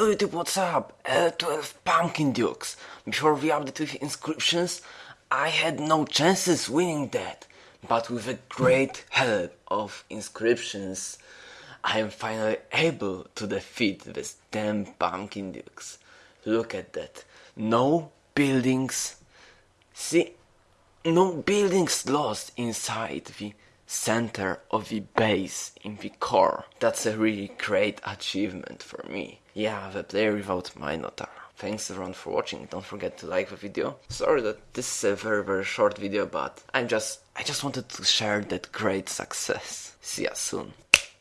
YouTube, what's up? Uh, L12 Pumpkin Dukes. Before we update with inscriptions, I had no chances winning that. But with a great help of inscriptions, I am finally able to defeat these 10 Pumpkin Dukes. Look at that. No buildings. See, no buildings lost inside the center of the base in the core. That's a really great achievement for me. Yeah, the player without Minotaur. Thanks everyone for watching. Don't forget to like the video. Sorry that this is a very very short video, but I'm just I just wanted to share that great success. See ya soon.